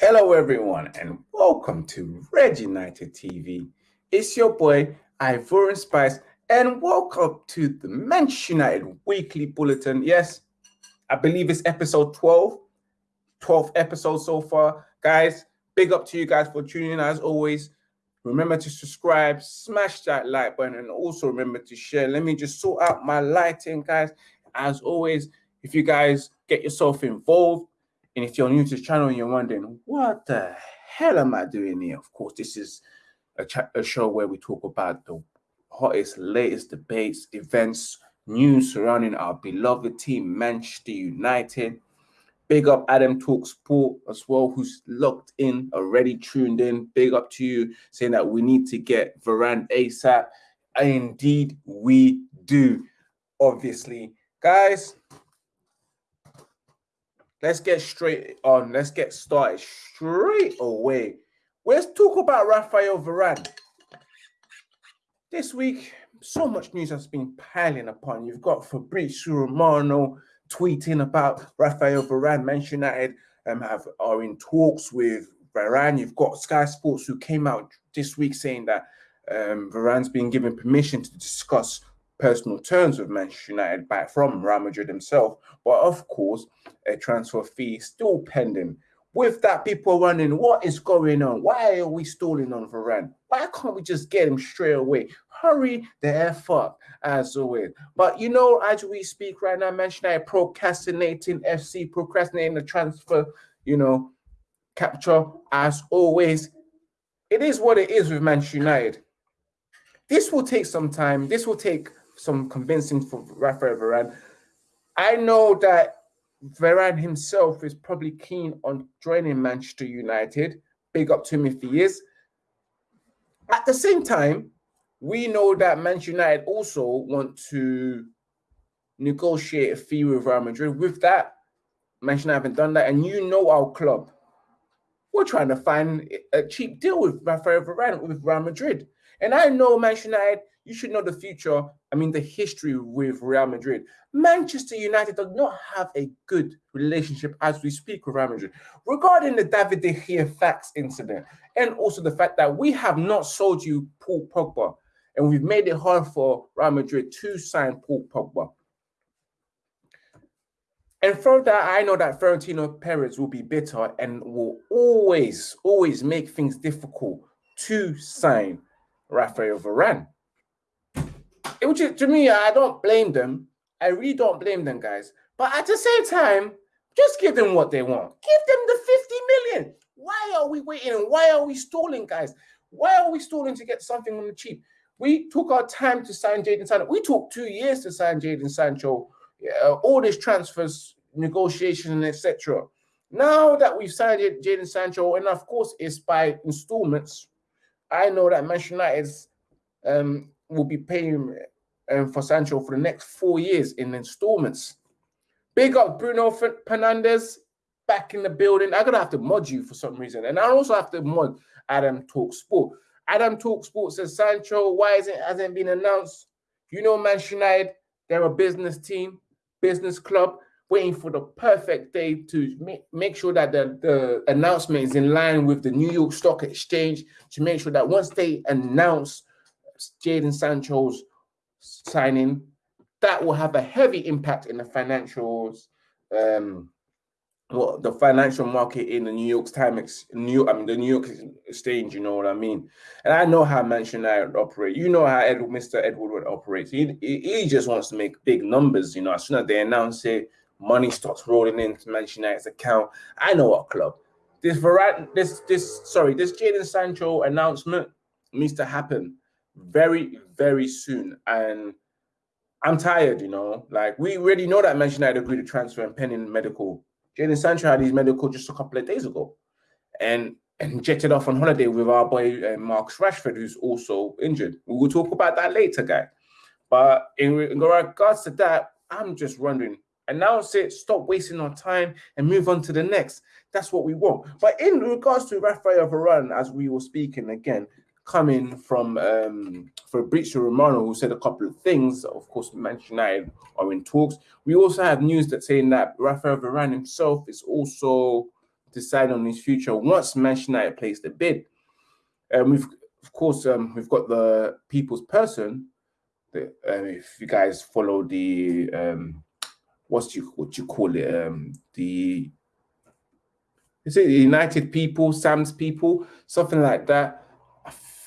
Hello, everyone, and welcome to Red United TV. It's your boy, Ivorian Spice, and welcome to the Manchester United Weekly Bulletin. Yes, I believe it's episode 12, 12th episode so far. Guys, big up to you guys for tuning in as always. Remember to subscribe, smash that like button, and also remember to share. Let me just sort out my lighting, guys. As always, if you guys get yourself involved, and if you're new to the channel and you're wondering, what the hell am I doing here? Of course, this is a, a show where we talk about the hottest, latest debates, events, news surrounding our beloved team, Manchester United. Big up Adam Talk Sport as well, who's locked in, already tuned in. Big up to you, saying that we need to get Varane ASAP. Indeed, we do. Obviously, guys, let's get straight on. Let's get started straight away. Let's talk about Rafael Varane. This week, so much news has been piling upon. You've got Fabrizio Romano tweeting about Rafael Varane. Manchester United um, have are in talks with Varane. You've got Sky Sports who came out this week saying that um, Varane's been given permission to discuss personal terms with Manchester United back from Real Madrid himself. But of course, a transfer fee still pending. With that, people are wondering what is going on? Why are we stalling on Varane? Why can't we just get him straight away? Hurry the F up, as always. But you know, as we speak right now, Manchester United procrastinating FC, procrastinating the transfer, you know, capture, as always. It is what it is with Manchester United. This will take some time. This will take some convincing for Rafael Varane. I know that Varane himself is probably keen on joining Manchester United. Big up to him if he is. At the same time, we know that Manchester United also want to negotiate a fee with Real Madrid. With that, Manchester United haven't done that, and you know our club. We're trying to find a cheap deal with Rafael Varane with Real Madrid. And I know Manchester United, you should know the future, I mean, the history with Real Madrid. Manchester United does not have a good relationship as we speak with Real Madrid. Regarding the David De Gea fax incident, and also the fact that we have not sold you Paul Pogba, and we've made it hard for Real Madrid to sign Paul Pogba. And from that, I know that Florentino Perez will be bitter and will always, always make things difficult to sign Rafael Varane. Which is, to me, I don't blame them. I really don't blame them, guys. But at the same time, just give them what they want. Give them the 50 million. Why are we waiting why are we stalling, guys? Why are we stalling to get something on the cheap? We took our time to sign Jadon Sancho. We took two years to sign Jadon Sancho. Uh, all these transfers, negotiation, etc. Now that we've signed Jadon Sancho, and of course it's by installments, I know that Manchester United um, will be paying um, for Sancho for the next four years in installments. Big up Bruno Fernandes back in the building. I'm gonna have to mod you for some reason, and I also have to mod Adam Talk Sport. Adam Talk Sport says Sancho, why is it hasn't been announced? You know, Manchester United, they're a business team, business club waiting for the perfect day to make, make sure that the, the announcement is in line with the New York Stock Exchange to make sure that once they announce Jadon Sancho's signing, that will have a heavy impact in the financials, um, well, the financial market in the New York Times, New I mean the New York Exchange. You know what I mean? And I know how Manchester United operate. You know how Ed, Mr. Edward would operate. He, he just wants to make big numbers. You know, as soon as they announce it, money starts rolling into Manchester United's account. I know what club. This Varane, this this sorry, this Jadon Sancho announcement needs to happen very very soon. And I'm tired, you know. Like we already know that Manchester United agreed to transfer and pending medical. Jadon Sancho had his medical just a couple of days ago, and and jetted off on holiday with our boy uh, Marcus Rashford, who's also injured. We will talk about that later, guy. But in, in regards to that, I'm just wondering announce it, stop wasting our time, and move on to the next. That's what we want. But in regards to Rafael Varane, as we were speaking again, coming from um, Fabrizio Romano, who said a couple of things. Of course, Manchester United are in talks. We also have news that saying that Rafael Varane himself is also deciding on his future once Manchester United placed the bid. And we've, of course, um, we've got the people's person. Uh, if you guys follow the um, what's you what you call it um, the is it the United People, Sam's People, something like that.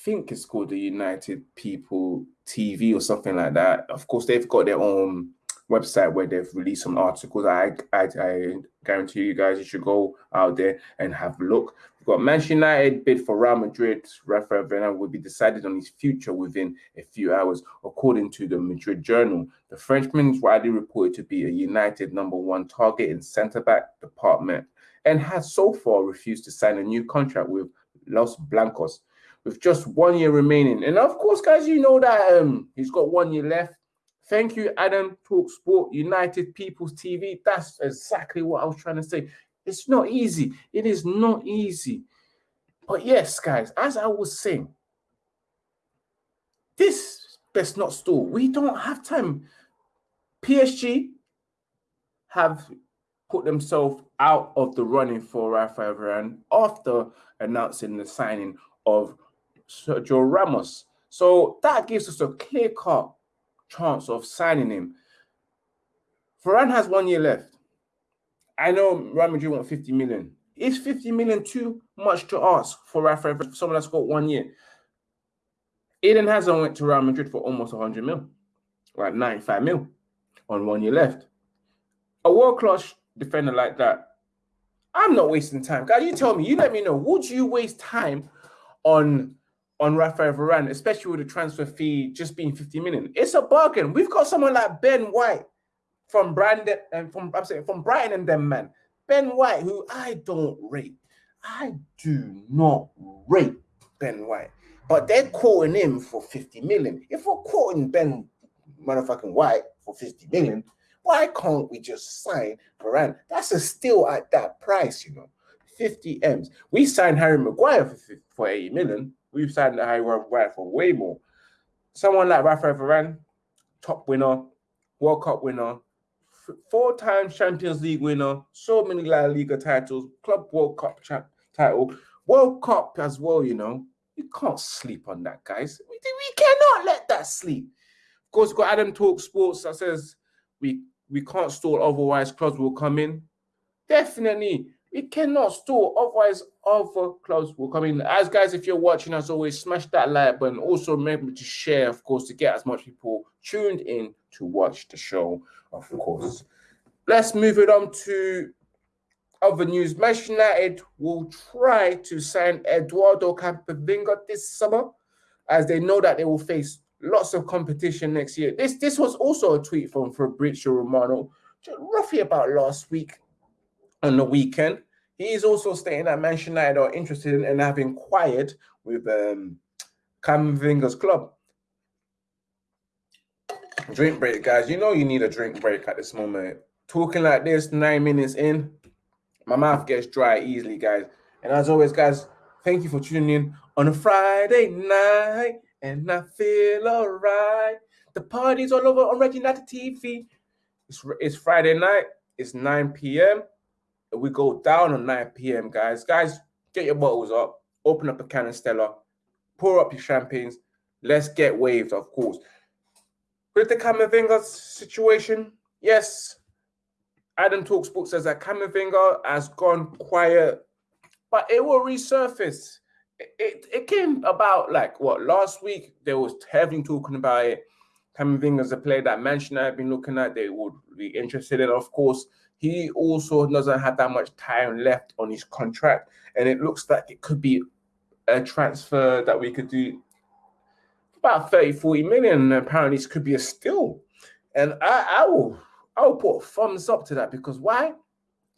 Think it's called the United People TV or something like that. Of course, they've got their own website where they've released some articles. I, I, I guarantee you guys you should go out there and have a look. We've got Manchester United bid for Real Madrid. Rafael Varane will be decided on his future within a few hours, according to the Madrid Journal. The Frenchman is widely reported to be a United number one target in centre back department and has so far refused to sign a new contract with Los Blancos with just one year remaining. And of course, guys, you know that um, he's got one year left. Thank you, Adam Talk Sport, United People's TV. That's exactly what I was trying to say. It's not easy. It is not easy. But yes, guys, as I was saying, this best not stall. We don't have time. PSG have put themselves out of the running for Rafael Varane after announcing the signing of Sergio Ramos. So that gives us a clear cut chance of signing him. Varane has one year left. I know Real Madrid want 50 million. Is 50 million too much to ask for Rafael, someone that's got one year? Eden Hazard went to Real Madrid for almost 100 mil, like 95 mil on one year left. A world class defender like that, I'm not wasting time. Guys, you tell me, you let me know. Would you waste time on on Rafael Varane, especially with the transfer fee just being 50 million? It's a bargain. We've got someone like Ben White from Brandon and from I'm saying from Brighton and them, man. Ben White, who I don't rate. I do not rate Ben White. But they're quoting him for 50 million. If we're quoting Ben motherfucking White for 50 million, why can't we just sign Varane? That's a steal at that price, you know. 50 M's. We signed Harry Maguire for, for 80 million. We've signed Harry Maguire for way more. Someone like Rafael Varane, top winner, World Cup winner, four-time Champions League winner, so many La Liga titles, Club World Cup title, World Cup as well, you know. You can't sleep on that, guys. We, we cannot let that sleep. Of course, got Adam Talk Sports that says we we can't stall, otherwise clubs will come in. Definitely, we cannot stall, otherwise other clubs will come in. As guys, if you're watching, as always, smash that like button. Also, remember to share, of course, to get as much people tuned in to watch the show, of course. Let's move it on to other news. Manchester United will try to sign Eduardo Camavinga this summer, as they know that they will face lots of competition next year. This this was also a tweet from Fabrizio Romano, roughly about last week on the weekend. He is also stating that Manchester United are interested in and have inquired with um, Camavinga's club. Drink break, guys. You know you need a drink break at this moment. Talking like this, nine minutes in, my mouth gets dry easily, guys. And as always, guys, thank you for tuning in on a Friday night and I feel alright. The party's all over on Red United TV. It's, it's Friday night. It's 9 p.m. We go down on 9 p.m., guys. Guys, get your bottles up. Open up a can of Stella. Pour up your champagnes. Let's get waved, of course. With the Camavinga situation, yes, Adam Talksport says that Camavinga has gone quiet, but it will resurface it, it came about like what last week there was heavy talking about it. Camavinga's a player that Manchester have been looking at, they would be interested in. Of course, he also doesn't have that much time left on his contract, and it looks like it could be a transfer that we could do about 30, 40 million. Apparently, this could be a steal. And I, I will I will put thumbs up to that because why?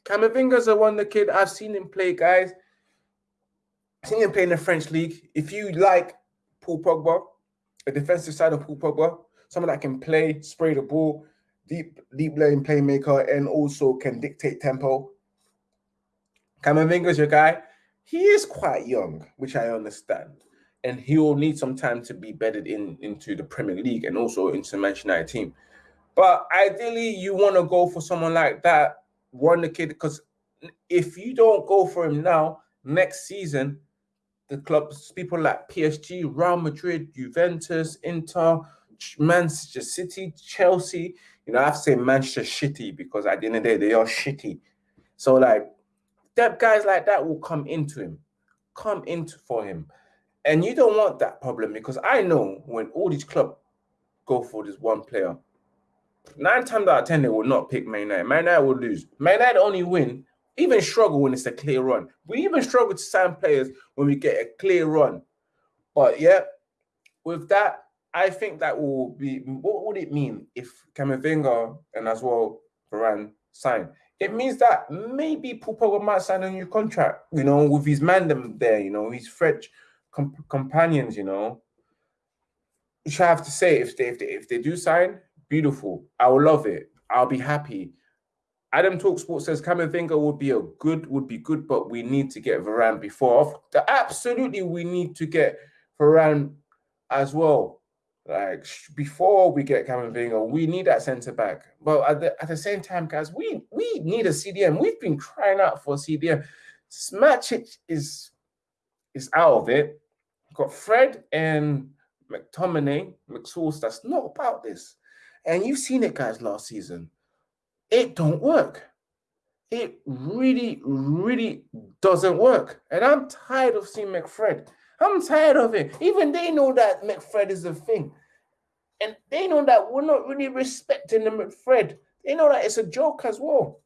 Camavinga's a wonder kid. I've seen him play, guys I've seen him play in the French league. If you like Paul Pogba, a defensive side of Paul Pogba, someone that can play, spray the ball, deep, deep lane playmaker, and also can dictate tempo. Camavinga's your guy. He is quite young, which I understand. And he will need some time to be bedded in into the Premier League and also into Manchester United team. But ideally, you want to go for someone like that, one the kid, because if you don't go for him now, next season, the clubs, people like PSG, Real Madrid, Juventus, Inter, Manchester City, Chelsea, you know, I have to say Manchester shitty because at the end of the day, they are shitty. So like that guys like that will come into him, come into for him. And you don't want that problem because I know when all these clubs go for this one player, nine times out of ten they will not pick Man United. Man United will lose. Man United only win, even struggle when it's a clear run. We even struggle to sign players when we get a clear run. But yeah, with that, I think that will be what would it mean if Camavinga and as well Varane sign? It means that maybe Pogba might sign a new contract, you know, with his man there, you know, his French comp- companions, you know. Which I have to say, if they, if they if they do sign, beautiful. I will love it. I'll be happy. Adam Talk Sports says Camavinga would be a good would be good, but we need to get Varane before. Absolutely, we need to get Varane as well. Like before we get Camavinga, we need that centre back. But at the, at the same time, guys, we we need a CDM. We've been crying out for a CDM. Smachic is is out of it. We've got Fred and McTominay, McSauce. That's not about this. And you've seen it, guys, last season. It don't work. It really, really doesn't work. And I'm tired of seeing McFred. I'm tired of it. Even they know that McFred is a thing. And they know that we're not really respecting the McFred. They know that it's a joke as well.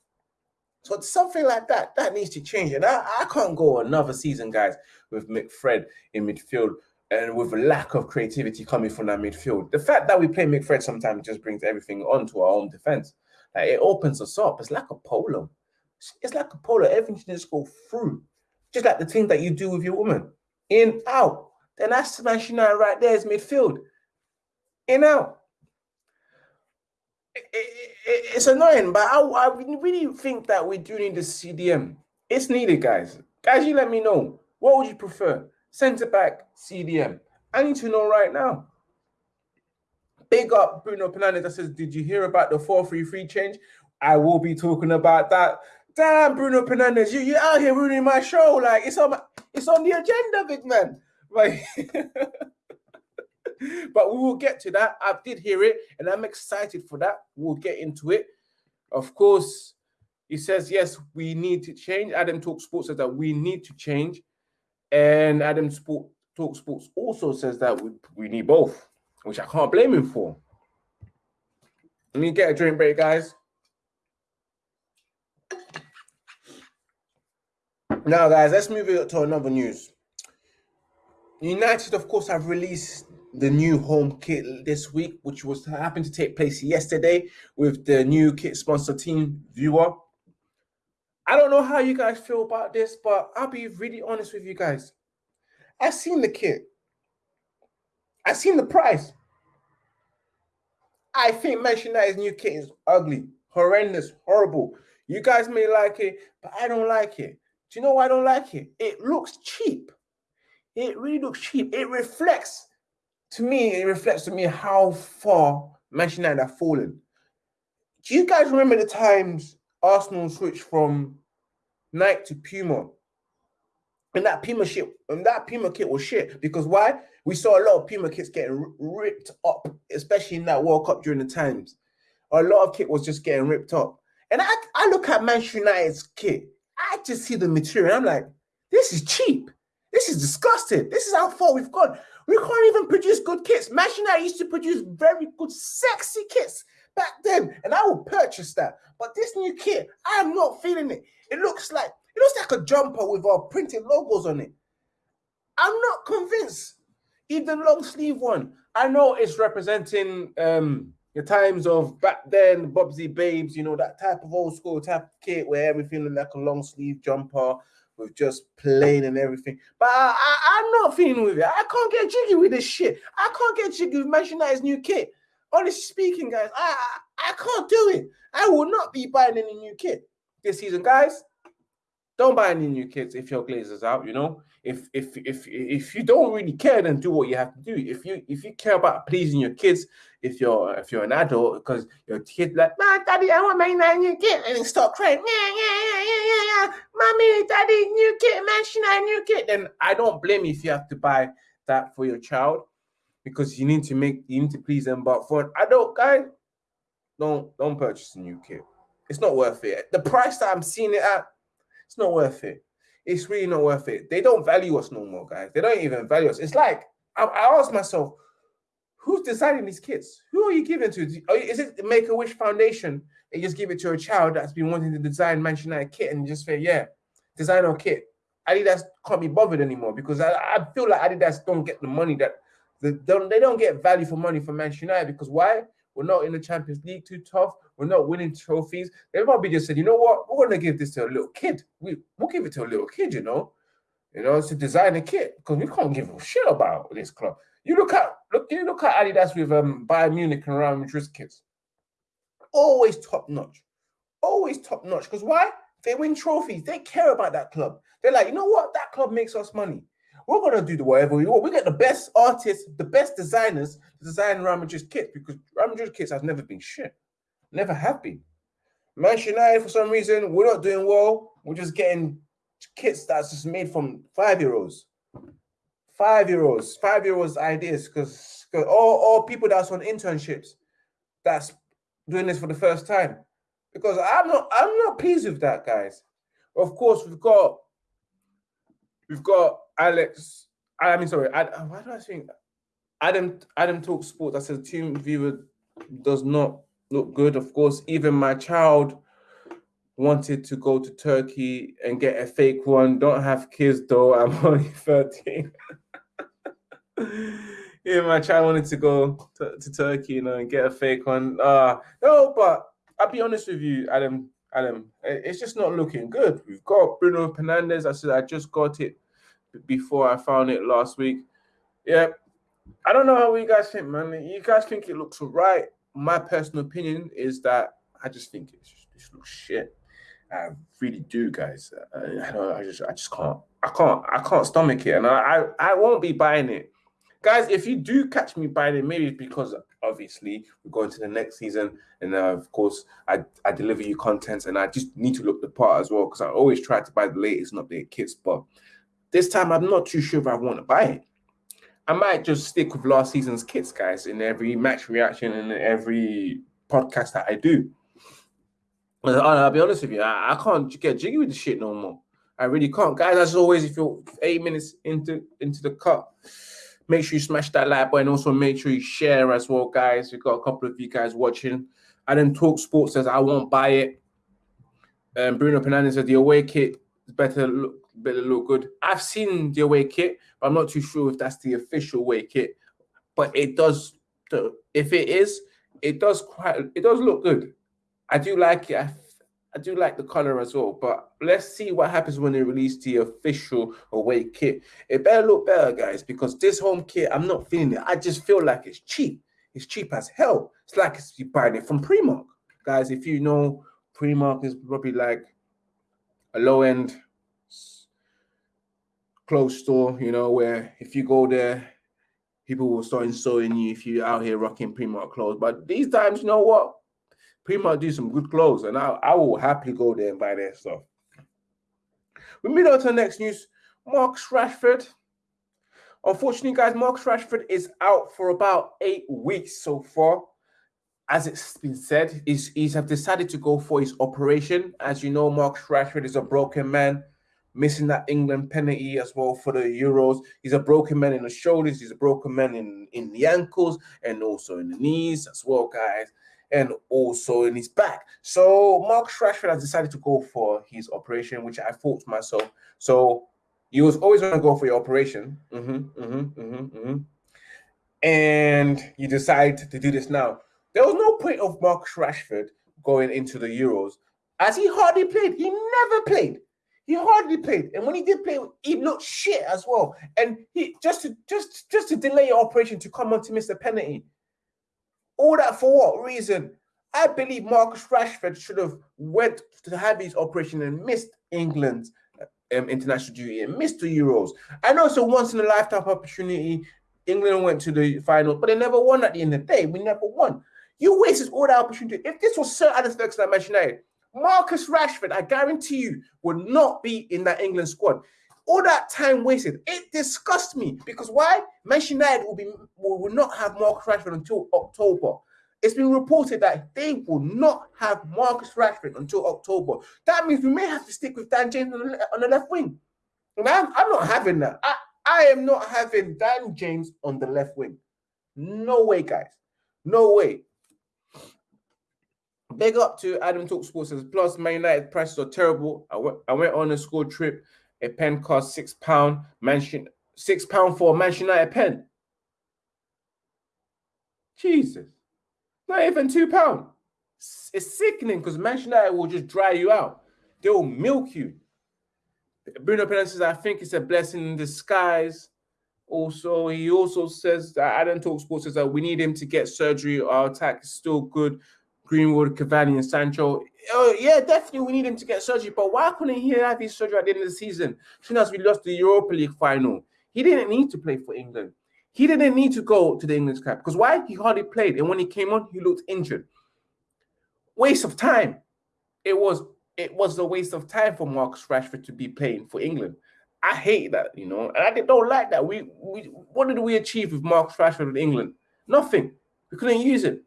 So something like that, that needs to change. And I, I can't go another season, guys, with McFred in midfield and with a lack of creativity coming from that midfield. The fact that we play McFred sometimes just brings everything onto our own defense. Like it opens us up. It's like a polo. It's like a polo. Everything just go through. Just like the thing that you do with your woman in, out. Then that's smashing out right there is midfield. In, out. It, it, it, it's annoying, but I, I really think that we do need the CDM. It's needed, guys. Guys, you let me know. What would you prefer? Centre back, CDM. I need to know right now. Big up Bruno Fernandes that says, Did you hear about the 433 change? I will be talking about that. Damn, Bruno Fernandes, you you out here ruining my show. Like it's on my, it's on the agenda, big man. Right. but we will get to that. I did hear it, and I'm excited for that. We'll get into it. Of course, he says, yes, we need to change. Adam Talk Sports says that we need to change. And Adam Sport, Talk Sports also says that we, we need both, which I can't blame him for. Let me get a drink break, guys. Now, guys, let's move it to another news. United, of course, have released the new home kit this week, which was happened to take place yesterday with the new kit sponsor TeamViewer. I don't know how you guys feel about this, but I'll be really honest with you guys. I've seen the kit. I've seen the price. I think Manchester United's new kit is ugly, horrendous, horrible. You guys may like it, but I don't like it. Do you know why I don't like it? It looks cheap. It really looks cheap. It reflects to me, it reflects to me how far Manchester United have fallen. Do you guys remember the times Arsenal switched from Nike to Puma? And that Puma shit, and that Puma kit was shit because why? We saw a lot of Puma kits getting ripped up, especially in that World Cup during the times. A lot of kit was just getting ripped up. And I, I look at Manchester United's kit, I just see the material. I'm like, this is cheap. This is disgusting. This is how far we've gone. We can't even produce good kits. Manchester United used to produce very good, sexy kits back then, and I will purchase that. But this new kit, I am not feeling it. It looks like it looks like a jumper with our printed logos on it. I'm not convinced. Even long sleeve one, I know it's representing um the times of back then, Busby Babes, you know, that type of old school type of kit where everything looked like a long sleeve jumper with just plain and everything. But I, I, am not feeling with it. I can't get jiggy with this shit. I can't get jiggy with Manchester United's new kit. Honestly speaking, guys, I, I, I can't do it. I will not be buying any new kit this season, guys. Don't buy any new kits if your Glazer's out. You know, if if if if you don't really care, then do what you have to do. If you if you care about pleasing your kids, if you're if you're an adult, because your kid like, man, daddy, I want my new kit, and then start crying, yeah, yeah, yeah, yeah, yeah, yeah, mommy, daddy, new kit, man, she new kit. Then I don't blame you if you have to buy that for your child because you need to make you need to please them. But for an adult guy, don't don't purchase a new kit. It's not worth it. The price that I'm seeing it at it's not worth it. It's really not worth it. They don't value us no more, guys. They don't even value us. It's like I, I asked myself, who's designing these kits? Who are you giving to? Is it Make a Wish Foundation? And just give it to a child that's been wanting to design Manchester United kit and just say, yeah, design our kit. Adidas can't be bothered anymore because I, I feel like Adidas don't get the money that don't, they don't get value for money from Manchester United because why? We're not in the Champions League too tough. We're not winning trophies. They probably just said, you know what? We're going to give this to a little kid. We, we'll give it to a little kid, you know? You know, it's a designer kit because we can't give a shit about this club. You look at look, you look at Adidas with um Bayern Munich and Real Madrid kits. Always top notch. Always top notch. Because why? They win trophies. They care about that club. They're like, you know what? That club makes us money. We're gonna do the whatever we want. We get the best artists, the best designers to design Real Madrid's kits because Real Madrid kits has never been shit. Never have been. Manchester United, for some reason, we're not doing well. We're just getting kits that's just made from five euros. Five euros, five euros ideas, because all, all people that's on internships that's doing this for the first time. Because I'm not I'm not pleased with that, guys. Of course, we've got we've got Alex. I mean, sorry, Ad, uh, why do I think Adam Adam talks sports? I said TeamViewer does not look good. Of course, even my child wanted to go to Turkey and get a fake one. Don't have kids though. I'm only 13. Yeah, my child wanted to go to, to, Turkey, you know, and get a fake one. Uh no, but I'll be honest with you, Adam. Adam, it's just not looking good. We've got Bruno Fernandes. I said I just got it before I found it last week. Yeah, I don't know how you guys think, man. You guys think it looks right? My personal opinion is that I just think it just looks shit. I really do, guys. I, I don't. I just. I just can't. I can't. I can't stomach it, and I. I, I won't be buying it, guys. If you do catch me buying it, maybe it's because obviously we're going to the next season, and uh, of course I I deliver you contents, and I just need to look the part as well because I always try to buy the latest and updated kits, but this time I'm not too sure if I want to buy it. I might just stick with last season's kits, guys, in every match reaction and every podcast that I do. I'll be honest with you, I, I can't get jiggy with the shit no more. I really can't, guys. As always, if you're eight minutes into into the cut, make sure you smash that like button. Also, make sure you share as well, guys. We've got a couple of you guys watching. I then talk sports says I won't buy it. Um, Bruno Fernandes said the away kit is better look better look good. I've seen the away kit, but I'm not too sure if that's the official away kit. But it does. If it is, it does quite. It does look good. I do like it. I, I do like the color as well. But let's see what happens when they release the official away kit. It better look better, guys, because this home kit, I'm not feeling it. I just feel like it's cheap. It's cheap as hell. It's like you're buying it from Primark. Guys, if you know, Primark is probably like a low end clothes store, you know, where if you go there, people will start insulting you if you're out here rocking Primark clothes. But these times, you know what? Primark do some good clothes, and I, I will happily go there and buy their stuff. We move on to the next news. Marcus Rashford. Unfortunately, guys, Marcus Rashford is out for about eight weeks so far. As it's been said, he's, he's have decided to go for his operation. As you know, Marcus Rashford is a broken man missing that England penalty as well for the Euros. He's a broken man in the shoulders, he's a broken man in, in the ankles and also in the knees as well, guys, and also in his back. So Mark Rashford has decided to go for his operation, which I thought to myself. So you was always going to go for your operation. Mm-hmm, mm-hmm, mm-hmm, mm-hmm. And you decide to do this now. There was no point of Mark Rashford going into the Euros as he hardly played. He never played. He hardly played, and when he did play, he looked shit as well. And he just to just just to delay your operation to come on to miss the penalty. All that for what reason? I believe Marcus Rashford should have went to have his operation and missed England's um, international duty and missed the Euros. I know it's a once in a lifetime opportunity. England went to the final, but they never won at the end of the day. We never won. You wasted all that opportunity. If this was Sir Alex Ferguson at Manchester United, Marcus Rashford, I guarantee you, would not be in that England squad. All that time wasted, it disgusts me because why? Manchester United will be will, not have Marcus Rashford until October. It's been reported that they will not have Marcus Rashford until October. That means we may have to stick with Dan James on the, on the left wing. And I'm, I'm not having that. I, I am not having Dan James on the left wing. No way, guys. No way. Big up to Adam Talk Sports says, plus Man United prices are terrible. I went, I went on a school trip. A pen cost six pound. Mansion six pound for a Manchester United pen. Jesus. Not even two pound. It's sickening because Manchester United will just dry you out. They will milk you. Bruno Fernandes says, I think it's a blessing in disguise. Also, he also says that Adam Talk Sports says that we need him to get surgery. Our attack is still good. Greenwood, Cavani, and Sancho. Oh, yeah, definitely we need him to get surgery. But why couldn't he have his surgery at the end of the season? Soon as we lost the Europa League final, he didn't need to play for England. He didn't need to go to the English club because why? He hardly played, and when he came on, he looked injured. Waste of time. It was it was a waste of time for Marcus Rashford to be playing for England. I hate that, you know, and I don't like that. We we what did we achieve with Marcus Rashford in England? Nothing. We couldn't use it.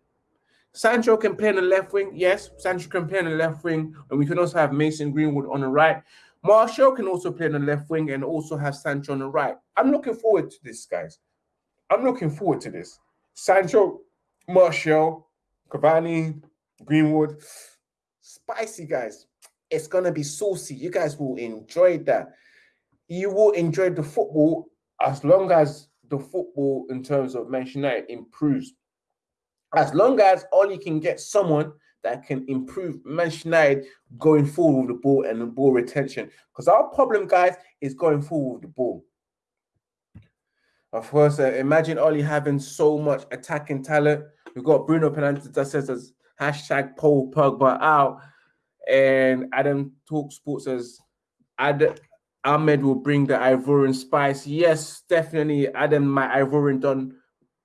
Sancho can play on the left wing. Yes, Sancho can play on the left wing, and we can also have Mason Greenwood on the right. Martial can also play on the left wing and also have Sancho on the right. I'm looking forward to this, guys. I'm looking forward to this. Sancho, Martial, Cavani, Greenwood, spicy guys. It's gonna be saucy. You guys will enjoy that. You will enjoy the football as long as the football in terms of Manchester United improves. As long as you can get someone that can improve United going forward with the ball and the ball retention. Because our problem, guys, is going forward with the ball. Of course, uh, imagine Ole having so much attacking talent. We've got Bruno Fernandes that says as hashtag Paul Pogba out, and Adam Talk Sports says Ad Amad will bring the Ivorian spice. Yes, definitely. Adam, my Ivorian done.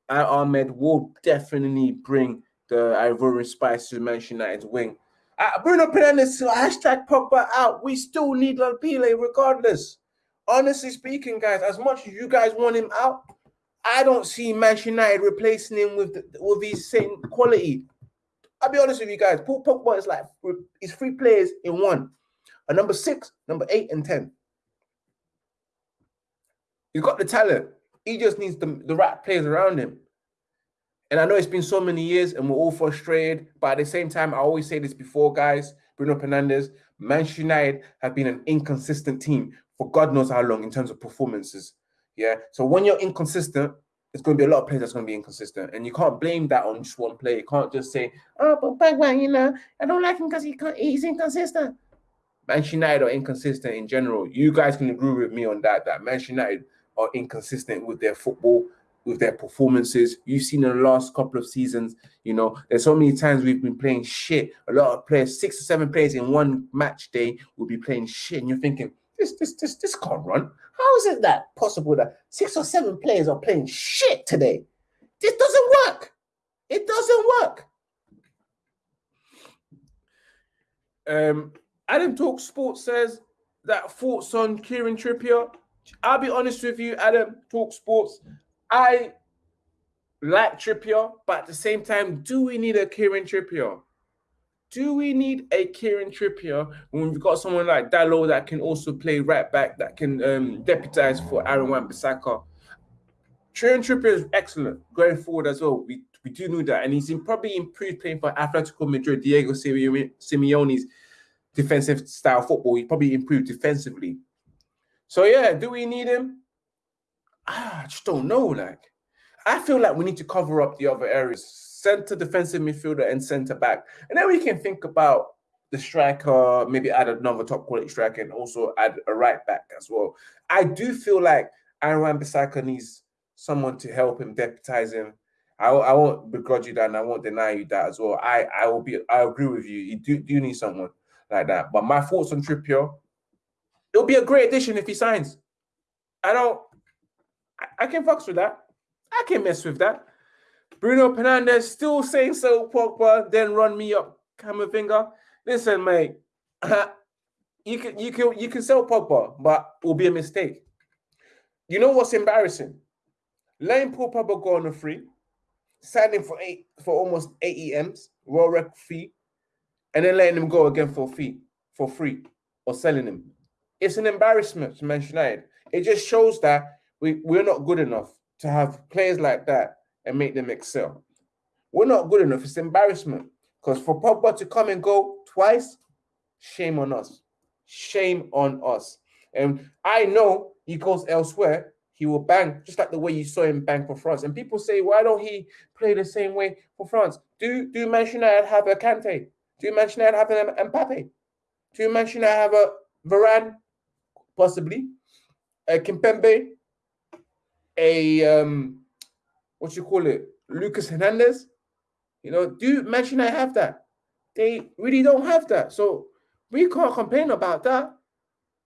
Amad will definitely bring the Ivorian spice to Manchester United's wing. Uh, Bruno Fernandes hashtag Pogba out. We still need Pile regardless honestly speaking, guys, as much as you guys want him out, I don't see Manchester United replacing him with the, with his same quality. I'll be honest with you guys. Paul Pogba is like he's three players in one. A number six, number eight, and ten. He's got the talent. He just needs the, the right players around him. And I know it's been so many years and we're all frustrated, but at the same time, I always say this before, guys. Bruno Fernandes, Manchester United have been an inconsistent team for God knows how long in terms of performances. Yeah. So when you're inconsistent, it's going to be a lot of players that's going to be inconsistent, and you can't blame that on just one player. You can't just say, "Oh, but Pogba, you know, I don't like him because he he's inconsistent." Manchester United are inconsistent in general. You guys can agree with me on that. That Manchester United are inconsistent with their football, with their performances. You've seen in the last couple of seasons, you know, there's so many times we've been playing shit. A lot of players, six or seven players in one match day, will be playing shit, and you're thinking, this, this, this, this can't run. How is it that possible that six or seven players are playing shit today? This doesn't work. It doesn't work. Um, Adam Talk Sports says that thoughts on Kieran Trippier. I'll be honest with you, Adam Talk Sports. I like Trippier, but at the same time, do we need a Kieran Trippier? do we need a Kieran Trippier when we've got someone like Dalot that can also play right back, that can um, deputize for Aaron Wan-Bissaka? Kieran Trippier is excellent going forward as well. We, we do know that. And he's in, probably improved playing for Atletico Madrid, Diego Simeone's defensive style football. He probably improved defensively. So, yeah, do we need him? Ah, I just don't know. Like, I feel like we need to cover up the other areas center defensive midfielder and center back. And then we can think about the striker, maybe add another top quality striker and also add a right back as well. I do feel like Aaron Bissaka needs someone to help him, deputize him. I, I won't begrudge you that and I won't deny you that as well. I, I will be I agree with you. You do, do need someone like that. But my thoughts on Trippier, it'll be a great addition if he signs. I don't. I, I can fucks with that. I can mess with that. Bruno Fernandes still saying so, Pogba, then run me up, Camavinga. Listen, mate, you can you can you can sell Pogba, but it will be a mistake. You know what's embarrassing? Letting Paul Pogba go on a free, signing for eight for almost eight EMs, Royal record fee, and then letting him go again for fee for free or selling him. It's an embarrassment to Manchester United. It just shows that we, we're not good enough to have players like that and make them excel. We're not good enough. It's embarrassment. Because for Pogba to come and go twice, shame on us. Shame on us. And I know he goes elsewhere, he will bang just like the way you saw him bang for France. And people say, why don't he play the same way for France? Do do Manchester United have a Kante? Do Manchester United have an Mbappe? Do Manchester United have a Varane? Possibly. A Kimpembe? A um, what you call it? Lucas Hernandez? You know, do Manchester United have that? They really don't have that. So we can't complain about that.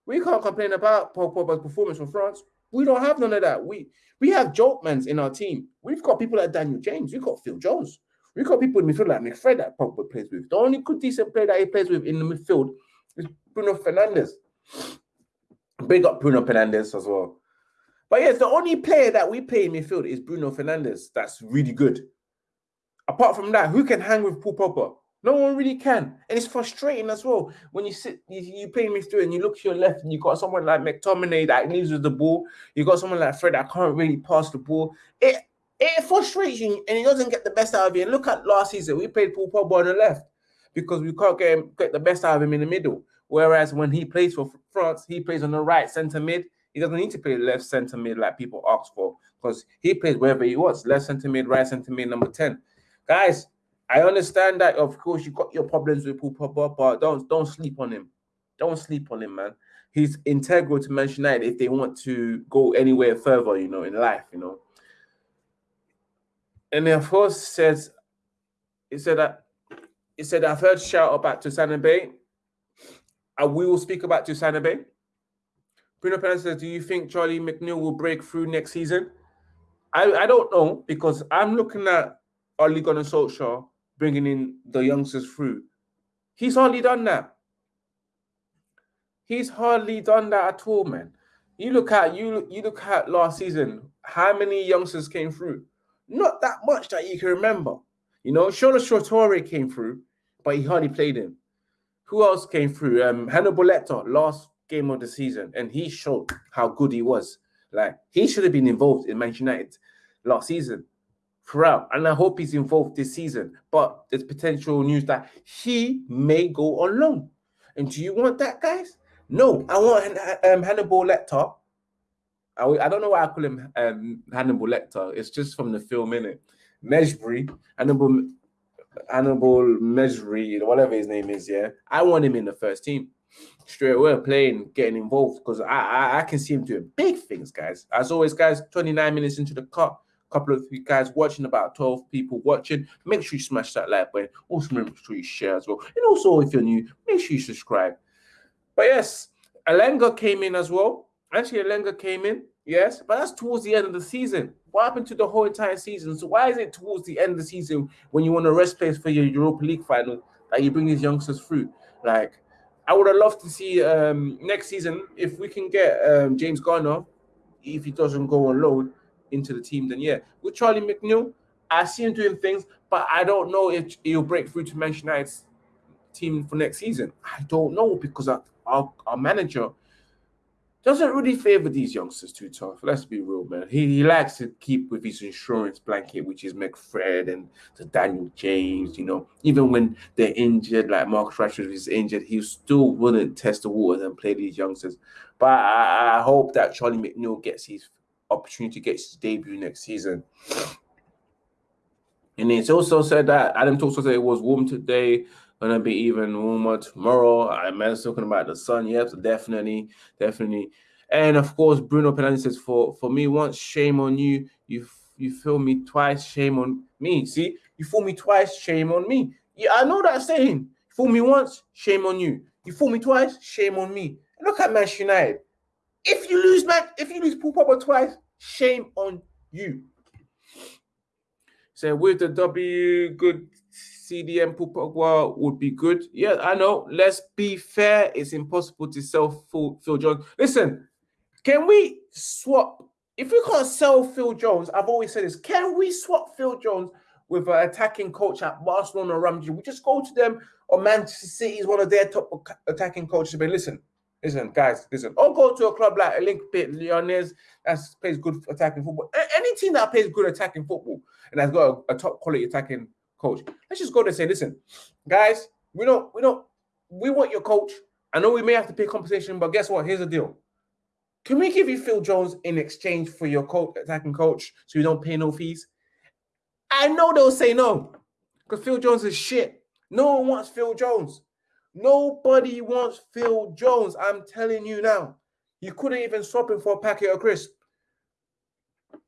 We can't complain about Paul Pogba's performance from France. We don't have none of that. We we have joltmans in our team. We've got people like Daniel James. We've got Phil Jones. We've got people in midfield like McFred that Pogba plays with. The only good decent player that he plays with in the midfield is Bruno Fernandes. Big up Bruno Fernandes as well. But yes, the only player that we play in midfield is Bruno Fernandes. That's really good. Apart from that, who can hang with Paul Pogba? No one really can. And it's frustrating as well when you sit, you, you play midfield and you look to your left and you got someone like McTominay that needs with the ball. You got someone like Fred that can't really pass the ball. It it frustrates you and he doesn't get the best out of you. And look at last season, we played Paul Pogba on the left because we can't get him, get the best out of him in the middle. Whereas when he plays for France, he plays on the right centre mid. He doesn't need to play left centre mid like people ask for because he plays wherever he wants, left centre mid, right centre mid, number 10. Guys, I understand that of course you got your problems with Paul Pogba, but don't don't sleep on him. Don't sleep on him, man. He's integral to Manchester United if they want to go anywhere further, you know, in life, you know. And then of course says he said that he said I've heard shout about Tuanzebe. We will speak about Tuanzebe. Bruno Fernandes says, Do you think Charlie McNeill will break through next season? I, I don't know because I'm looking at Ole Gunnar Solskjaer bringing in the youngsters through. He's hardly done that. He's hardly done that at all, man. You look at you you look at last season. How many youngsters came through? Not that much that you can remember. You know, Shola Shoretire came through, but he hardly played him. Who else came through? Um, Hannibal Lecter, last game of the season, and he showed how good he was. Like he should have been involved in Manchester United last season throughout, and I hope he's involved this season. But there's potential news that he may go on loan. And do you want that, guys? No, I want um, Hannibal Lecter. I, I don't know why I call him um, Hannibal Lecter. It's just from the film, innit? Mejbri, Hannibal, Hannibal Mejbri, whatever his name is. Yeah, I want him in the first team straight away, playing, getting involved because I, I I can see him doing big things, guys. As always, guys, 29 minutes into the cut couple of you guys watching, about 12 people watching. Make sure you smash that like button. Also, make sure you share as well. And also, if you're new, make sure you subscribe. But yes, Alenga came in as well. Actually, Elanga came in, yes, but that's towards the end of the season. What happened to the whole entire season? So why is it towards the end of the season when you want a rest place for your Europa League final that you bring these youngsters through? Like, I would have loved to see um, next season if we can get um, James Garner, if he doesn't go on loan, into the team, then yeah. With Charlie McNeill, I see him doing things, but I don't know if he'll break through to Manchester United's team for next season. I don't know because our, our, our manager doesn't really favor these youngsters too tough. Let's be real, man. He, he likes to keep with his insurance blanket, which is McFred and the Daniel James. You know, even when they're injured, like Marcus Rashford is injured, he still wouldn't test the waters and play these youngsters. But I, I hope that Charlie McNeill gets his opportunity to get his debut next season. And it's also said that Adam also said it was warm today, gonna be even warmer tomorrow. I'm talking about the sun. Yep, definitely, definitely. And of course, Bruno Fernandes says, "For for me, once shame on you. You you feel me twice. Shame on me. See, you fool me twice. Shame on me. Yeah, I know that saying. Fool me once, shame on you. You fool me twice, shame on me. Look at Manchester United. If you lose, man, if you lose Paul Pogba twice, shame on you. So with the W, good CDM Paul would be good. Yeah, I know. Let's be fair. It's impossible to sell Phil, Phil Jones. Listen, can we swap? If we can't sell Phil Jones, I've always said this. Can we swap Phil Jones with an attacking coach at Barcelona or Ramsey? We just go to them or Manchester City is one of their top attacking coaches. But listen, listen, guys, listen. Or go to a club like Olympique Lyonnais that plays good attacking football. Any team that plays good attacking football and has got a, a top quality attacking coach. Let's just go there and say, listen, guys, we don't, we don't, we want your coach. I know we may have to pay compensation, but guess what? Here's the deal. Can we give you Phil Jones in exchange for your coach, attacking coach so you don't pay no fees? I know they'll say no because Phil Jones is shit. No one wants Phil Jones. Nobody wants Phil Jones. I'm telling you now. You couldn't even swap him for a packet of crisps.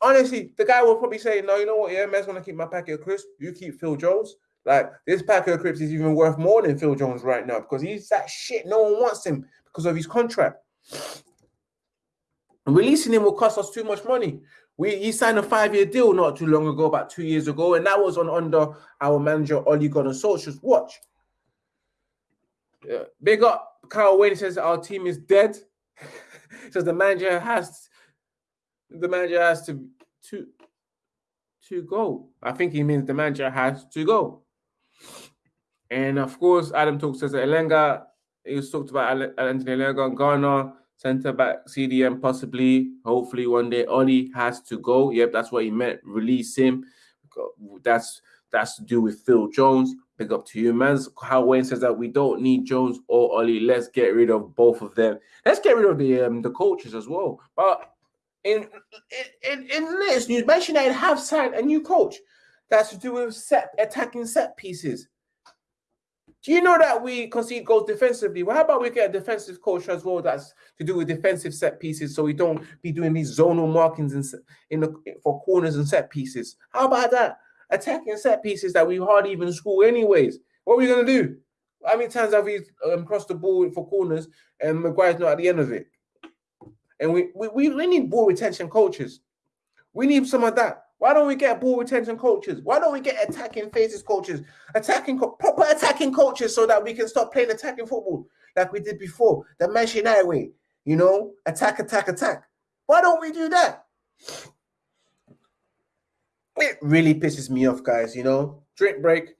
Honestly, the guy will probably say, No, you know what? Yeah, man's gonna keep my packet of crisps. You keep Phil Jones. Like this packet of crisps is even worth more than Phil Jones right now because he's that shit. No one wants him because of his contract. Releasing him will cost us too much money. We he signed a five-year deal not too long ago, about two years ago, and that was on under our manager Ole Gunnar Solskjaer's watch. Yeah. Big up Kyle Wayne says our team is dead. says the manager has the manager has to to to go. I think he means the manager has to go. And of course, Adam talks says Elanga. He was talked about Anthony Elanga and Ghana Center back, CDM possibly, hopefully one day. Ole has to go. Yep, that's what he meant. Release him. That's that's to do with Phil Jones. Big up to you, man. How Wayne says that we don't need Jones or Ole. Let's get rid of both of them. Let's get rid of the um, the coaches as well. But in in in this news, Manchester United have signed a new coach that's to do with set attacking set pieces. Do you know that we concede goals defensively? Well, how about we get a defensive coach as well that's to do with defensive set pieces so we don't be doing these zonal markings in, in the for corners and set pieces? How about that? Attacking set pieces that we hardly even score anyways. What are we going to do? How many times have we um, crossed the ball for corners and Maguire's not at the end of it? And we, we, we need ball retention coaches. We need some of that. Why don't we get ball retention coaches? Why don't we get attacking phases coaches, attacking proper attacking coaches, so that we can stop playing attacking football like we did before, the Manchester United way? You know, attack, attack, attack. Why don't we do that? It really pisses me off, guys. You know, drink break.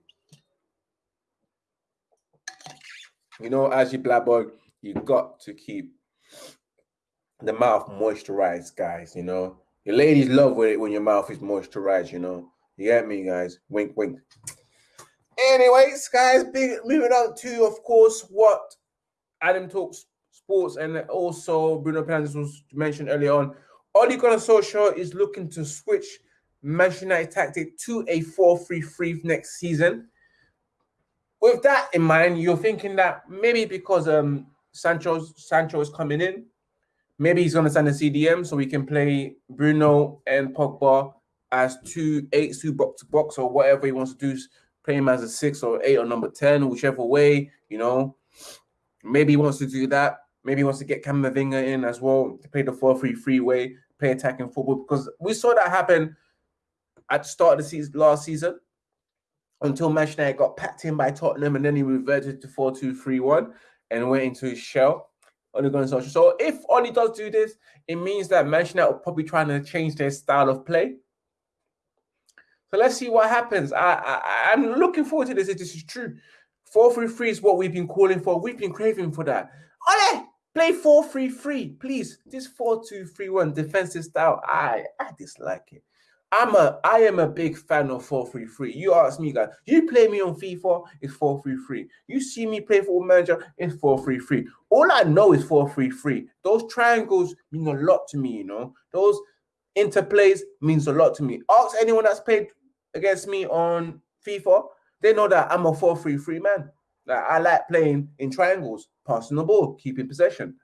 You know, as you blabber, you got to keep the mouth moisturized, guys. You know, your ladies love it when your mouth is moisturized, you know. You get me, guys? Wink, wink. Anyways, guys, big moving on to, of course, what Adam talks sports and also Bruno Fernandes was mentioned earlier on. Ole Gunnar Solskjaer is looking to switch Manchester United tactic to a 4-3-3 next season. With that in mind, you're thinking that maybe because um Sancho Sancho is coming in, Maybe he's going to send a CDM so we can play Bruno and Pogba as two eights, two box to box, or whatever he wants to do. Play him as a six or eight or number 10, whichever way, you know. Maybe he wants to do that. Maybe he wants to get Camavinga in as well to play the 4 3 3 way, play attacking football because we saw that happen at the start of the season last season until Manchester United got packed in by Tottenham and then he reverted to 4 2 3 1 and went into his shell. Ole Gunnar Solskjaer. So if Ole does do this, it means that Manchester are probably trying to change their style of play. So let's see what happens. I, I I'm looking forward to this. If this is true, four three three is what we've been calling for. We've been craving for that. Ole, play four three three, please. This four two three one defensive style, I I dislike it. I'm a I am a big fan of 433. You ask me, guys. You play me on FIFA, it's 433. You see me play for manager, it's 433. All I know is 433. Those triangles mean a lot to me, you know. Those interplays means a lot to me. Ask anyone that's played against me on FIFA, they know that I'm a 433 man. Like I like playing in triangles, passing the ball, keeping possession.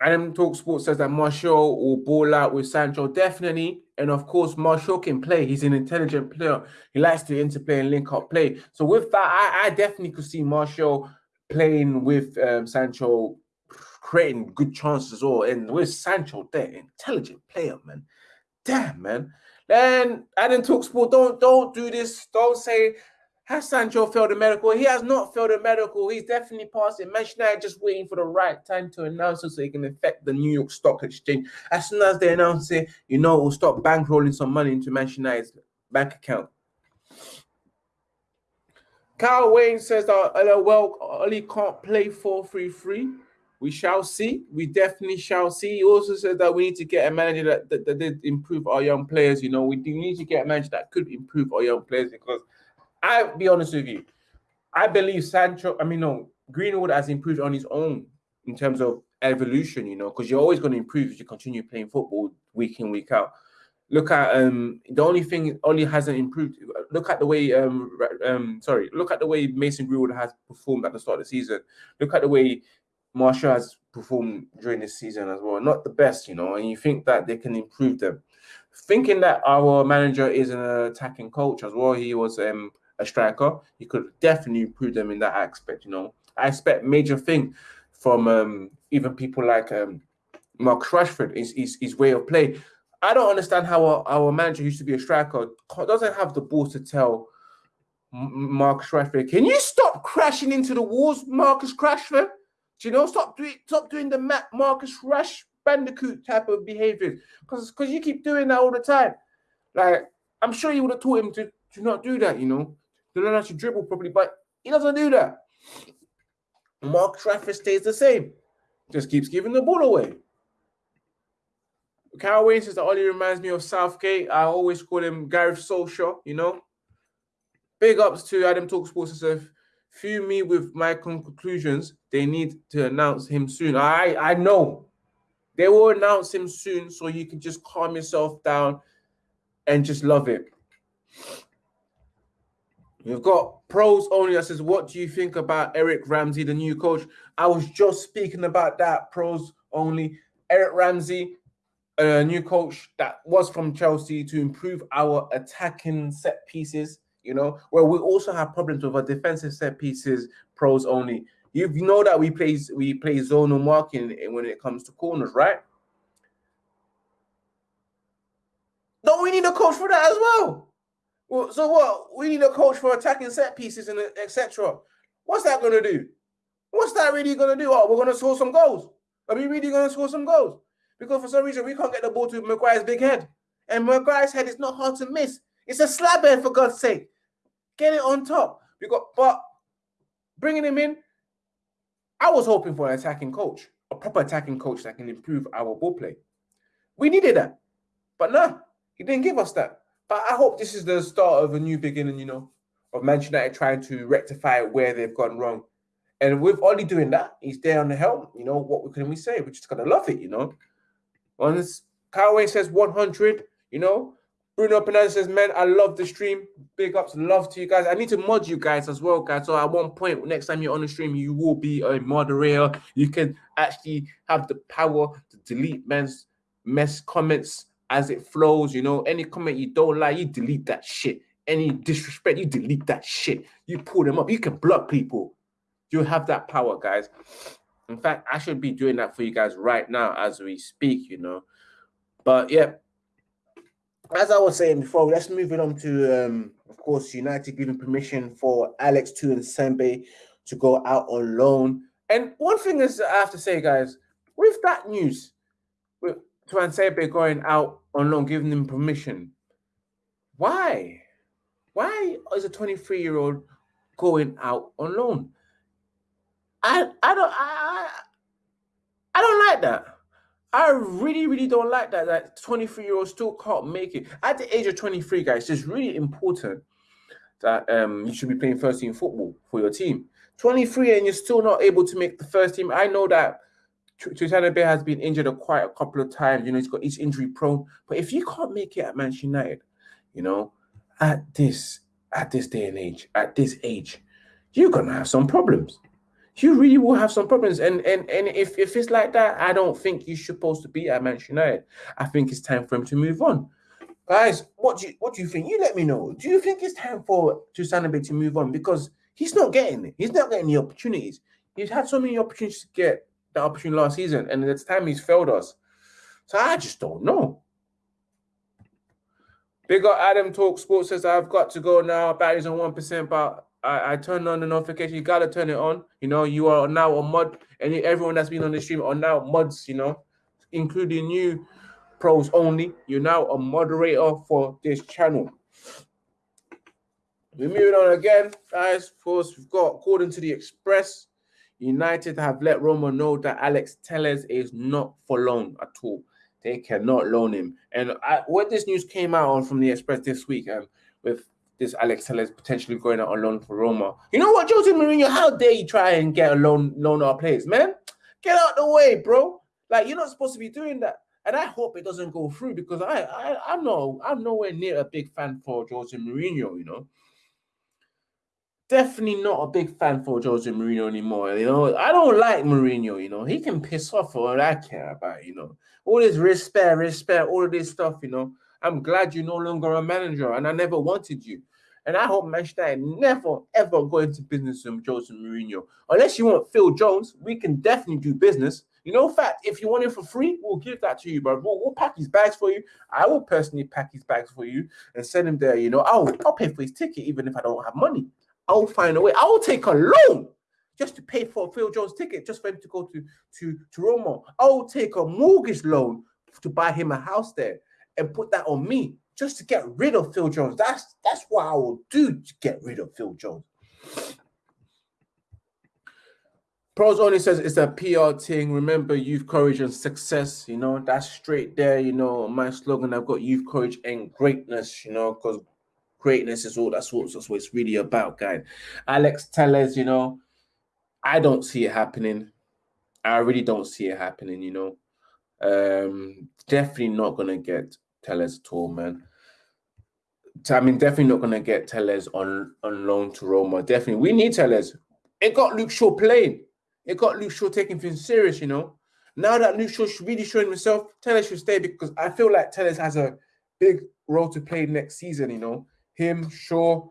Adam Talk Sports says that Martial will ball out with Sancho, definitely. And of course, Martial can play. He's an intelligent player. He likes to interplay and link up play. So with that, I, I definitely could see Martial playing with um, Sancho, creating good chances well. And with Sancho there, intelligent player, man. Damn, man. Then Adam Talk Sport, don't don't do this. Don't say has Sancho failed a medical? He has not failed a medical. He's definitely passed it. Manchester United just waiting for the right time to announce it so he can affect the New York Stock Exchange. As soon as they announce it, you know, we'll start bankrolling some money into Manchester United's bank account. Kyle Wayne says that well, Ole can't play 4-3-3. We shall see. We definitely shall see. He also says that we need to get a manager that, that, that did improve our young players. You know, we do need to get a manager that could improve our young players because – I'll be honest with you. I believe Sancho, I mean, no, Greenwood has improved on his own in terms of evolution, you know, because you're always going to improve if you continue playing football week in, week out. Look at um the only thing only hasn't improved. Look at the way um um sorry, look at the way Mason Greenwood has performed at the start of the season. Look at the way Martial has performed during this season as well. Not the best, you know, and you think that they can improve them. Thinking that our manager is an attacking coach as well, he was um a striker, he could definitely improve them in that aspect. You know, I expect major thing from um, even people like um, Mark Rashford is his, his way of play. I don't understand how our, our, manager used to be a striker doesn't have the balls to tell Marcus Rashford, can you stop crashing into the walls, Marcus Rashford? Do you know, stop doing stop doing the Marcus Rash Bandicoot type of behavior because because you keep doing that all the time. Like I'm sure you would have taught him to to not do that. You know, to learn how to dribble properly, but he doesn't do that. Mark Trafford stays the same, just keeps giving the ball away. Carol Wayne says that Ollie reminds me of Southgate. I always call him Gareth Solskjaer, you know. Big ups to Adam Talk Sports says, few me with my conclusions. They need to announce him soon. I I know. They will announce him soon, so you can just calm yourself down and just love it. We've got pros only that says, What do you think about Eric Ramsey, the new coach? I was just speaking about that. Pros only. Eric Ramsey, a new coach that was from Chelsea to improve our attacking set pieces, you know, where we also have problems with our defensive set pieces, pros only. You know that we play we play zonal marking when it comes to corners, right? Don't we need a coach for that as well? Well, so what? We need a coach for attacking set pieces and etc. What's that going to do? What's that really going to do? Oh, we're going to score some goals. Are we really going to score some goals? Because for some reason we can't get the ball to Maguire's big head, and Maguire's head is not hard to miss. It's a slab head for God's sake. Get it on top. We got, but bringing him in, I was hoping for an attacking coach, a proper attacking coach that can improve our ball play. We needed that, but no, he didn't give us that. But I hope this is the start of a new beginning, you know, of Manchester United trying to rectify where they've gone wrong. And with Ollie doing that, he's there on the helm. You know, what can we say? We're just gonna love it, you know. Once Carway says 100, you know. Bruno Penal says, man, I love the stream. Big ups, love to you guys. I need to mod you guys as well, guys. So at one point, next time you're on the stream, you will be a moderator. You can actually have the power to delete men's mess comments as it flows. You know, any comment you don't like, you delete that shit. Any disrespect, you delete that shit. You pull them up. You can block people. You have that power, guys. In fact, I should be doing that for you guys right now as we speak, you know. But yeah, as I was saying before, let's move it on to, um, of course, United giving permission for Alex Tuanzebe to go out on loan. And one thing is, I have to say, guys, with that news, with Tuanzebe going out on loan, giving him permission. Why? Why is a 23 year old going out on loan? I I don't I I don't like that. I really, really don't like that. That 23 year old still can't make it. At the age of 23, guys, it's really important that um you should be playing first team football for your team. 23 and you're still not able to make the first team. I know that Tuanzebe has been injured quite a couple of times. You know, he's got he's injury prone. But if you can't make it at Manchester United, you know, at this at this day and age, at this age, you're gonna have some problems. you really will have some problems. And and and if, if it's like that, I don't think you're supposed to be at Manchester United. I think it's time for him to move on. Guys, what do you what do you think? You let me know. Do you think it's time for Dembele to move on? Because he's not getting it. He's not getting the opportunities. He's had so many opportunities to get the opportunity last season, and it's time he's failed us. So I just don't know. Big up Adam Talk Sports says I've got to go now. Batteries on one percent, but I, I turned on the notification. You gotta turn it on. You know, you are now a mod, and everyone that's been on the stream are now mods. You know, including you, pros only. You're now a moderator for this channel. We're moving on again, guys. Of course, we've got according to the Express, United have let Roma know that Alex Telles is not for loan at all. They cannot loan him. And I, when this news came out on from the Express this week, um, with this Alex Telles potentially going out on loan for Roma. You know what, Jose Mourinho? How dare you try and get a loan loan our players, man? Get out the way, bro. Like you're not supposed to be doing that. And I hope it doesn't go through because I, I I'm not I'm nowhere near a big fan for Jose Mourinho, you know. Definitely not a big fan for Jose Mourinho anymore. You know, I don't like Mourinho, you know. He can piss off for all I care about, you know. All this respect, respect, all of this stuff, you know. I'm glad you're no longer a manager, and I never wanted you. And I hope Manchester never ever go into business with Jose Mourinho. Unless you want Phil Jones, we can definitely do business. You know, fact, if you want it for free, we'll give that to you, bro. We'll, we'll, pack his bags for you. I will personally pack his bags for you and send him there. You know, I'll I'll pay for his ticket even if I don't have money. I'll find a way. I'll take a loan just to pay for Phil Jones' ticket, just for him to go to to to Roma. I'll take a mortgage loan to buy him a house there and put that on me just to get rid of Phil Jones. That's that's what I will do to get rid of Phil Jones. Pros only says it's a PR thing. Remember youth courage and success. You know, that's straight there. You know, my slogan I've got youth courage and greatness, you know, because greatness is all that's what, that's what it's really about, guys. Alex Telles, you know, I don't see it happening. I really don't see it happening, you know. Um, definitely not gonna get Telles at all, man. I mean, definitely not going to get Telles on, on loan to Roma. Definitely. We need Telles. It got Luke Shaw playing. It got Luke Shaw taking things serious, you know. Now that Luke Shaw's really showing himself, Telles should stay because I feel like Telles has a big role to play next season, you know. Him, Shaw.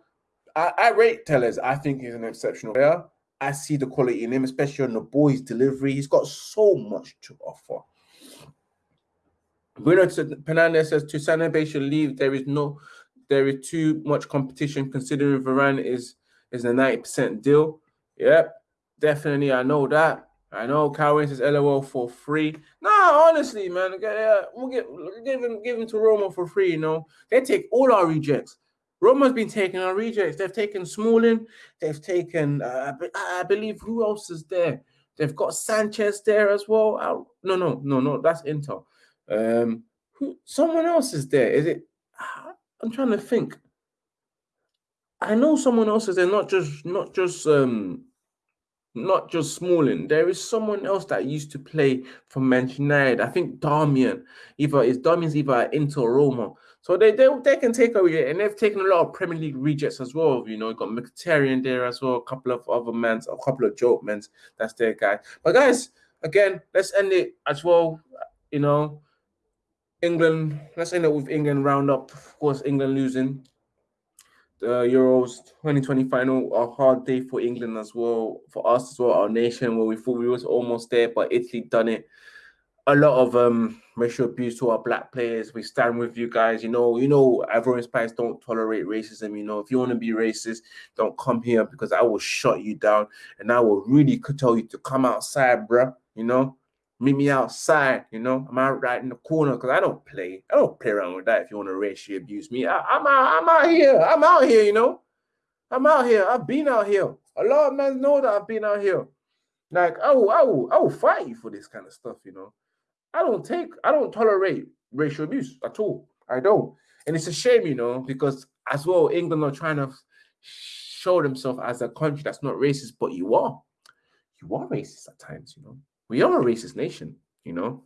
I, I rate Telles. I think he's an exceptional player. I see the quality in him, especially on the boys' delivery. He's got so much to offer. Bruno Fernandes says Toussaint Dembele should leave. There is no, there is too much competition considering Varane is is a ninety percent deal. Yep, definitely. I know that. I know Calvin says LOL for free. No, honestly, man, yeah, uh, we'll get give him give him to Roma for free. You know, they take all our rejects. Roma's been taking our rejects. They've taken Smalling. They've taken, uh, I believe, who else is there? They've got Sanchez there as well. no, no, no, no. That's Inter. Um, who? Someone else is there. Is it? I'm trying to think. I know someone else is there. Not just, not just, um, not just Smalling. There is someone else that used to play for Manchester United. I think Darmian. Either is Darmian's either at Inter or Roma. So they, they they can take over away, and they've taken a lot of Premier League rejects as well. You know, got Mkhitaryan there as well, a couple of other men, a couple of joke men. That's their guy. But guys, again, let's end it as well. You know, England, let's end it with England roundup. Of course, England losing the Euros 2020 final, a hard day for England as well, for us as well, our nation, where we thought we was almost there, but Italy done it. A lot of um racial abuse to our black players. We stand with you guys. You know, you know, Ivorian Spice don't tolerate racism. You know, if you want to be racist, don't come here because I will shut you down and I will really tell you to come outside, bruh. You know, meet me outside, you know. I'm out right in the corner because I don't play. I don't play around with that if you want to racially abuse me. I, am out, I'm out here. I'm out here, you know. I'm out here. I've been out here. A lot of men know that I've been out here. Like, will, I will fight you for this kind of stuff, you know. I don't take, I don't tolerate racial abuse at all. I don't. And it's a shame, you know, because as well, England are trying to show themselves as a country that's not racist, but you are. You are racist at times, you know. We are a racist nation, you know.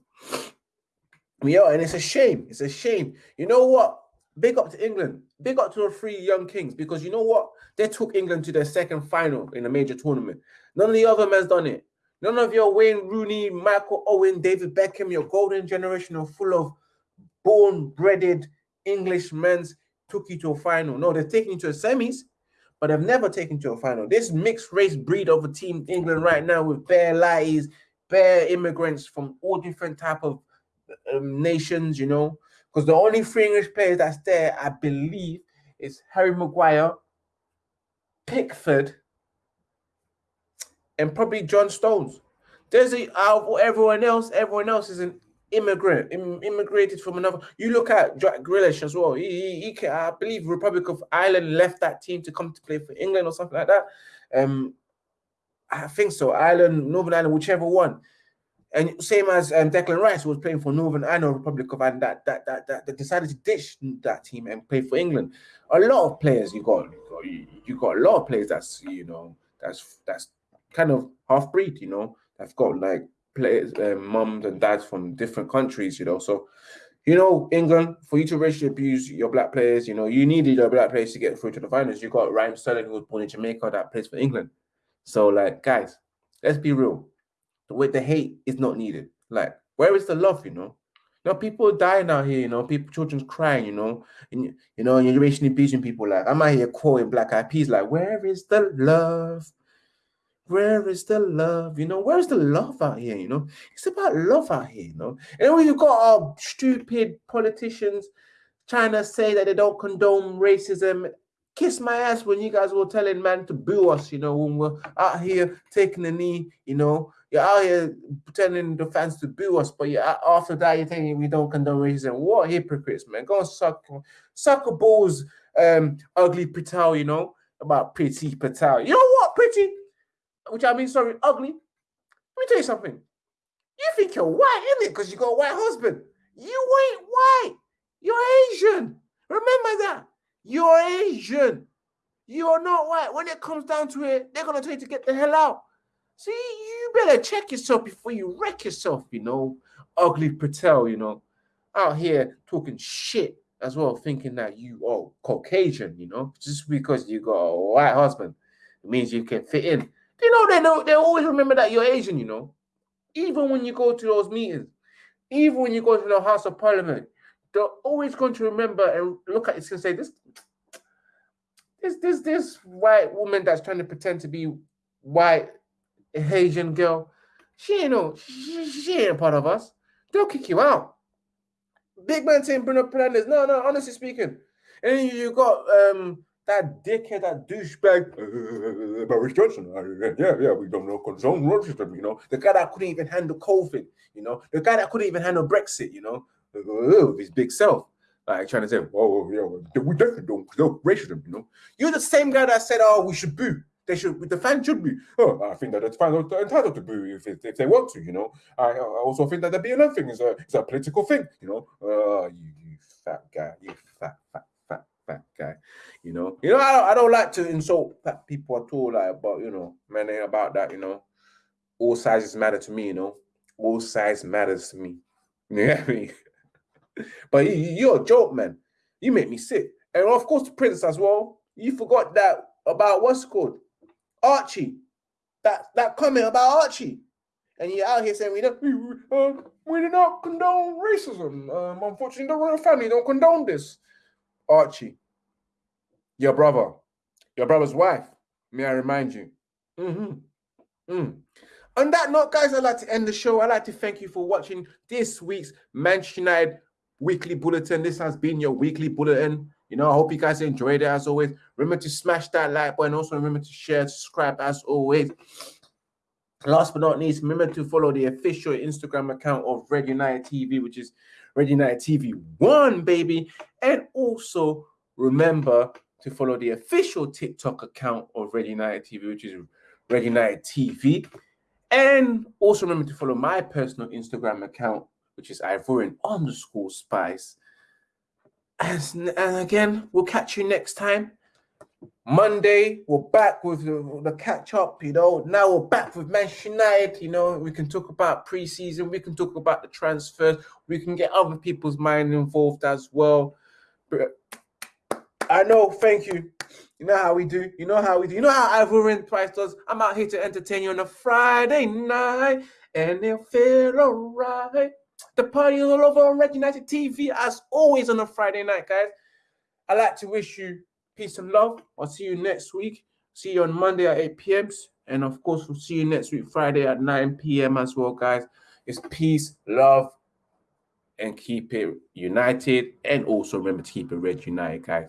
We are, and it's a shame. It's a shame. You know what? Big up to England. big up to the three young kings because you know what? They took England to their second final in a major tournament. None of the other men's done it. None of your Wayne Rooney, Michael Owen, David Beckham, your golden generation are full of born, breaded English men's took you to a final. No, they're taking you to a semis, but they've never taken you to a final. This mixed race breed of a team England right now with bare lies, bare immigrants from all different type of um, nations, you know, because the only three English players that's there, I believe, is Harry Maguire, Pickford, and probably John Stones. There's a out of everyone else, everyone else is an immigrant, Im, immigrated from another. You look at Jack Grealish as well. He, he, he can, I believe Republic of Ireland left that team to come to play for England or something like that. Um, I think so. Ireland, Northern Ireland, whichever one. And same as um, Declan Rice was playing for Northern Ireland Republic of Ireland that, that that that that decided to ditch that team and play for England. A lot of players you got, you got, you got a lot of players that's you know that's that's kind of half breed, you know, that's got like players, um, mums and dads from different countries, you know. So, you know, England, for you to racially abuse your black players, you know, you needed your black players to get through to the finals. You got Ryan Sterling, who was born in Jamaica, that plays for England. So, like, guys, let's be real the way the hate is not needed. Like, where is the love, you know? Know, people dying out here, you know, people, children's crying, you know, and you know, and you're racially abusing people. Like, I'm out here quoting Black Eyed Peas, like, where is the love? Where is the love? You know, where's the love out here? You know, it's about love out here, you know. And when you've got our stupid politicians trying to say that they don't condone racism kiss my ass when you guys were telling man to boo us, you know, when we're out here taking a knee, you know, you're out here pretending the fans to boo us, but you after that you're thinking we don't condone racism. What hypocrites, man? Go and suck, suck a balls, um, ugly Patel, you know, about pretty Patel. You know what? Which I mean, sorry, ugly. Let me tell you something. You think you're white, isn't it? Because you got a white husband. You ain't white. You're Asian. Remember that. You're Asian. You're not white. When it comes down to it, they're gonna tell you to get the hell out. See, you better check yourself before you wreck yourself, you know. Ugly Patel, you know, out here talking shit as well, thinking that you are Caucasian, you know, just because you got a white husband, it means you can fit in. You know, they know they always remember that you're Asian, you know. Even when you go to those meetings, even when you go to the House of Parliament, they're always going to remember and look at it and say, This this this this white woman that's trying to pretend to be white Asian girl, she ain't no she, she ain't part of us. They'll kick you out. Big man saying Bruno Fernandes. No, no, honestly speaking. And you got um that dickhead, that douchebag, uh, Boris Johnson. Uh, yeah, yeah, we don't know condone racism, you know. The guy that couldn't even handle COVID, you know. The guy that couldn't even handle Brexit, you know with his big self. Like trying to say, oh, yeah, we definitely don't condone racism, you know. You're the same guy that said, oh, we should boo. They should, the fans should be. Oh, I think that the fans are entitled to boo if, if they want to, you know. I, I also think that the BLM thing is a, is a political thing, you know. Uh, you, you fat guy, you fat, fat, guy, you know. You know, I don't, I don't like to insult people at all, like, but, you know, man, about that, you know. All sizes matter to me, you know. All size matters to me. You know what I mean? but you're a joke, man. You make me sick. And of course, the Prince as well. You forgot that about what's called Archie. That that comment about Archie. And you're out here saying we don't uh, we do not condone racism. Um, unfortunately, the royal family don't condone this. Archie, your brother, your brother's wife. May I remind you? Mm-hmm. Mm. On that note, guys, I'd like to end the show. I'd like to thank you for watching this week's Manchester United weekly bulletin. This has been your weekly bulletin. You know, I hope you guys enjoyed it as always. Remember to smash that like button. Also, remember to share, subscribe as always. Last but not least, remember to follow the official Instagram account of Red United TV, which is Red United TV One, baby. And also remember to follow the official TikTok account of Red United TV, which is Red United TV. And also remember to follow my personal Instagram account, which is Ivorian underscore spice. And, and again, we'll catch you next time. Monday, we're back with the, the, catch up, you know. Now we're back with Manchester United, you know. We can talk about preseason, we can talk about the transfers, we can get other people's mind involved as well. But I know. Thank you. You know how we do. You know how we do. You know how Ivorian Spice does. I'm out here to entertain you on a Friday night, and it'll feel alright. The party is all over on Red United TV, as always on a Friday night, guys. I'd like to wish you peace and love. I'll see you next week. See you on Monday at 8 p.m. And of course, we'll see you next week, Friday at 9 p.m. as well, guys. It's peace, love, and keep it united. And also remember to keep it red united, guys.